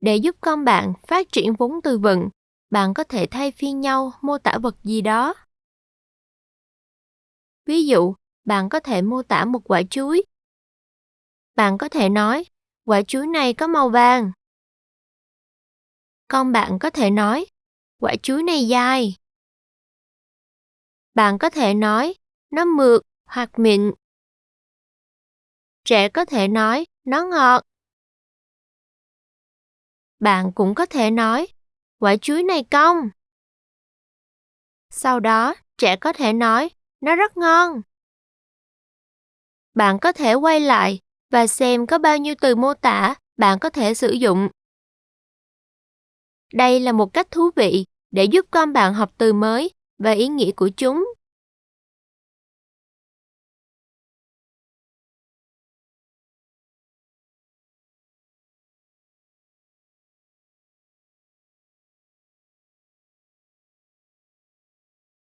Để giúp con bạn phát triển vốn từ vựng, bạn có thể thay phiên nhau mô tả vật gì đó. Ví dụ, bạn có thể mô tả một quả chuối. Bạn có thể nói, quả chuối này có màu vàng. Con bạn có thể nói, quả chuối này dài. Bạn có thể nói, nó mượt hoặc mịn. Trẻ có thể nói, nó ngọt. Bạn cũng có thể nói, quả chuối này cong. Sau đó, trẻ có thể nói, nó rất ngon. Bạn có thể quay lại và xem có bao nhiêu từ mô tả bạn có thể sử dụng. Đây là một cách thú vị để giúp con bạn học từ mới và ý nghĩa của chúng